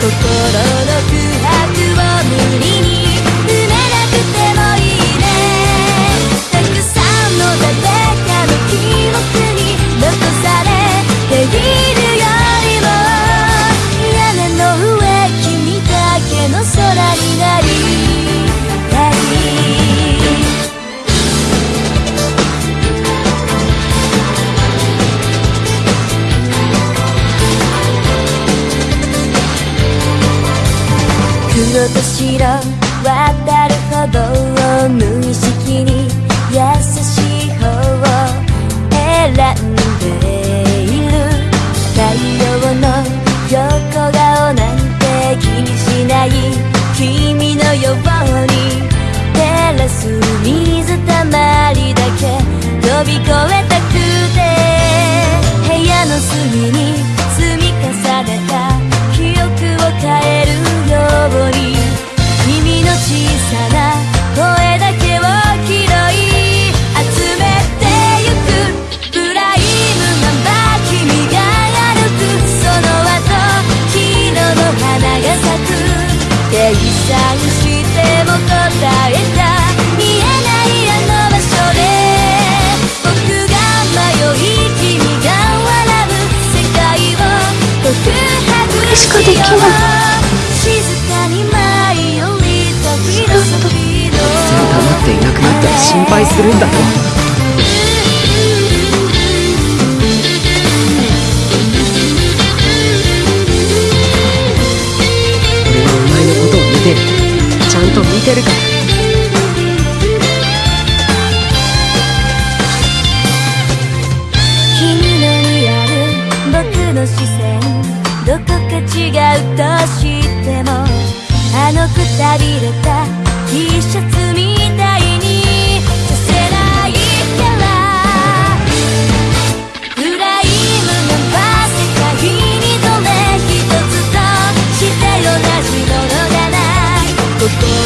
心色と白渡るほどを無意識に優しれしかできない。二度と黙っていなくなったら心配するんだよ俺はお前のことを見てる。ちゃんと見てるから。心